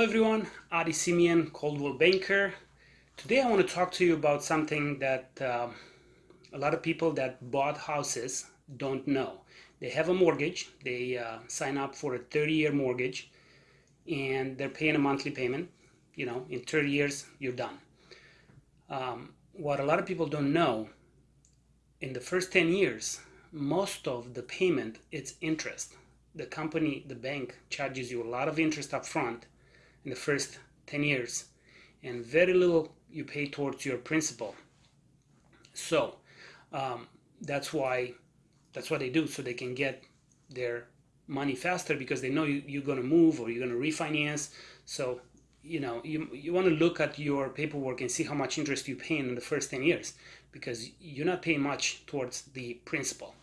Hello everyone, Adi Simeon, Coldwell Banker. Today I want to talk to you about something that uh, a lot of people that bought houses don't know. They have a mortgage, they uh, sign up for a 30-year mortgage and they're paying a monthly payment. You know, in 30 years, you're done. Um, what a lot of people don't know, in the first 10 years, most of the payment, it's interest. The company, the bank charges you a lot of interest up front in the first 10 years and very little you pay towards your principal. So um, that's why that's what they do so they can get their money faster because they know you, you're going to move or you're going to refinance. So you know you, you want to look at your paperwork and see how much interest you pay in the first 10 years because you're not paying much towards the principal.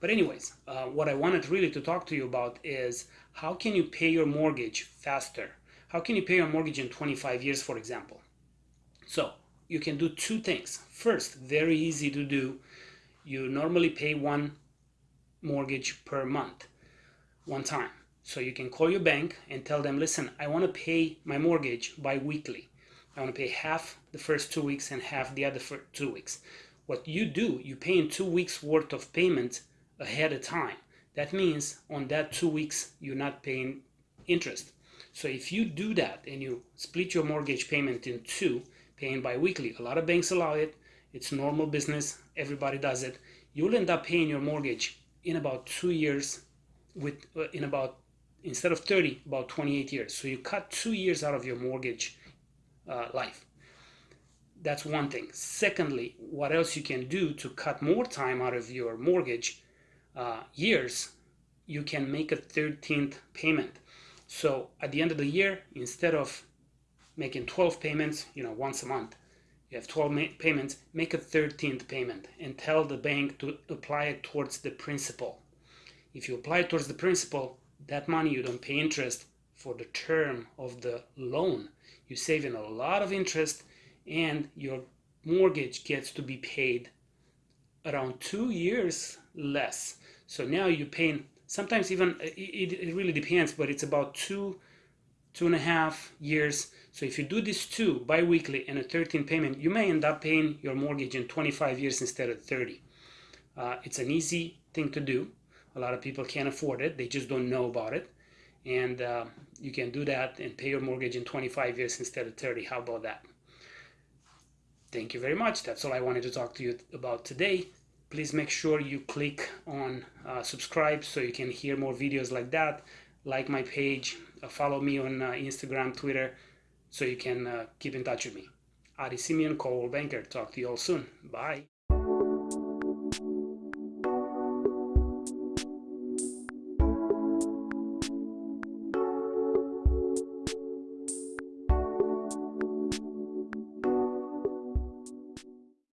But anyways uh, what i wanted really to talk to you about is how can you pay your mortgage faster how can you pay your mortgage in 25 years, for example? So you can do two things. First, very easy to do. You normally pay one mortgage per month, one time. So you can call your bank and tell them, listen, I want to pay my mortgage bi-weekly. I want to pay half the first two weeks and half the other two weeks. What you do, you pay in two weeks worth of payment ahead of time. That means on that two weeks, you're not paying interest. So if you do that and you split your mortgage payment in two, paying bi-weekly, a lot of banks allow it, it's normal business, everybody does it, you'll end up paying your mortgage in about two years with uh, in about instead of 30 about 28 years. So you cut two years out of your mortgage uh, life. That's one thing. Secondly what else you can do to cut more time out of your mortgage uh, years you can make a 13th payment so at the end of the year, instead of making 12 payments, you know, once a month, you have 12 payments, make a 13th payment and tell the bank to apply it towards the principal. If you apply it towards the principal, that money you don't pay interest for the term of the loan. You're saving a lot of interest and your mortgage gets to be paid around two years less. So now you're paying sometimes even it, it really depends but it's about two two and a half years. So if you do this two bi-weekly and a 13 payment you may end up paying your mortgage in 25 years instead of 30 uh, it's an easy thing to do. A lot of people can't afford it. They just don't know about it. And uh, you can do that and pay your mortgage in 25 years instead of 30 how about that? Thank you very much. That's all I wanted to talk to you about today please make sure you click on uh, subscribe so you can hear more videos like that. Like my page uh, follow me on uh, instagram twitter so you can uh, keep in touch with me. Adi simeon Coldwell banker. Talk to you all soon. Bye